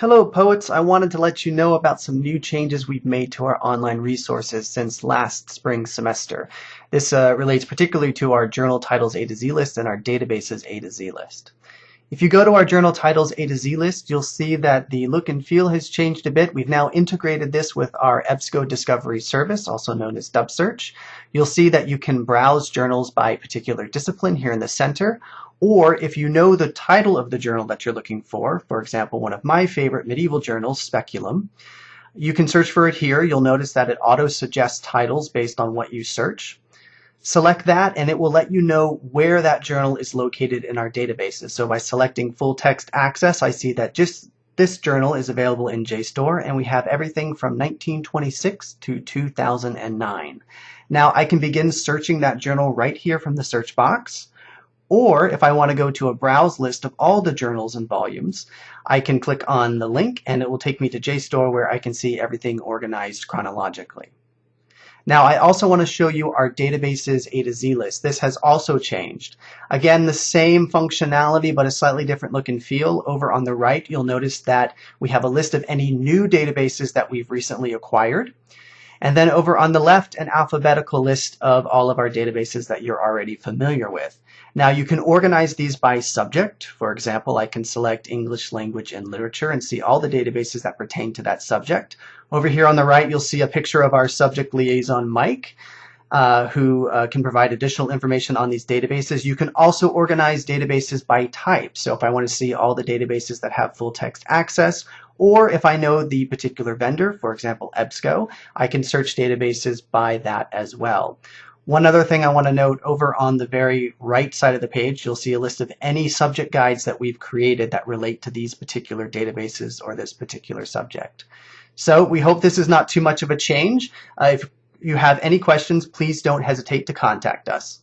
Hello poets, I wanted to let you know about some new changes we've made to our online resources since last spring semester. This uh, relates particularly to our journal titles A to Z list and our databases A to Z list. If you go to our journal titles A to Z list, you'll see that the look and feel has changed a bit. We've now integrated this with our EBSCO Discovery Service, also known as DubSearch. You'll see that you can browse journals by particular discipline here in the center, or if you know the title of the journal that you're looking for, for example, one of my favorite medieval journals, Speculum, you can search for it here. You'll notice that it auto-suggests titles based on what you search. Select that and it will let you know where that journal is located in our databases. So by selecting full text access, I see that just this journal is available in JSTOR and we have everything from 1926 to 2009. Now I can begin searching that journal right here from the search box. Or if I want to go to a browse list of all the journals and volumes, I can click on the link and it will take me to JSTOR where I can see everything organized chronologically. Now I also want to show you our databases A to Z list. This has also changed. Again, the same functionality but a slightly different look and feel. Over on the right, you'll notice that we have a list of any new databases that we've recently acquired. And then over on the left, an alphabetical list of all of our databases that you're already familiar with. Now you can organize these by subject. For example, I can select English language and literature and see all the databases that pertain to that subject. Over here on the right, you'll see a picture of our subject liaison, Mike. Uh, who uh, can provide additional information on these databases. You can also organize databases by type. So if I want to see all the databases that have full text access, or if I know the particular vendor, for example, EBSCO, I can search databases by that as well. One other thing I want to note over on the very right side of the page, you'll see a list of any subject guides that we've created that relate to these particular databases or this particular subject. So we hope this is not too much of a change. Uh, if you have any questions, please don't hesitate to contact us.